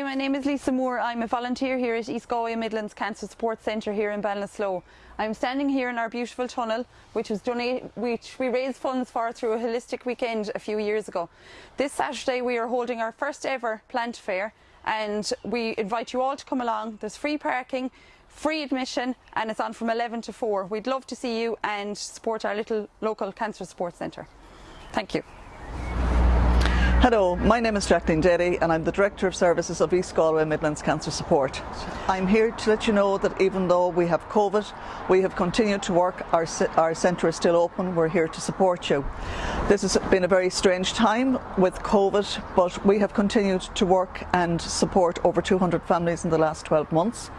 Hi, my name is Lisa Moore. I'm a volunteer here at East Galway Midlands Cancer Support Centre here in Ballinasloe. I'm standing here in our beautiful tunnel, which was donated, which we raised funds for through a holistic weekend a few years ago. This Saturday we are holding our first ever plant fair and we invite you all to come along. There's free parking, free admission and it's on from 11 to 4. We'd love to see you and support our little local cancer support centre. Thank you. Hello, my name is Jacqueline Derry and I'm the Director of Services of East Galway Midlands Cancer Support. I'm here to let you know that even though we have COVID, we have continued to work, our, our centre is still open, we're here to support you. This has been a very strange time with COVID, but we have continued to work and support over 200 families in the last 12 months.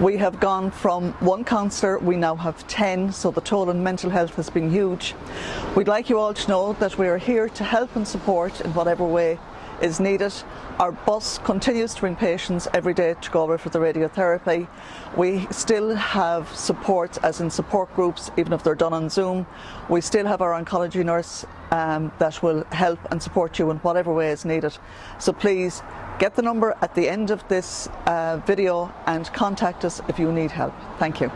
We have gone from one counsellor, we now have 10, so the toll on mental health has been huge. We'd like you all to know that we are here to help and support in whatever way is needed. Our bus continues to bring patients every day to Galway for the radiotherapy. We still have support, as in support groups, even if they're done on Zoom. We still have our oncology nurse um, that will help and support you in whatever way is needed. So please get the number at the end of this uh, video and contact us if you need help. Thank you.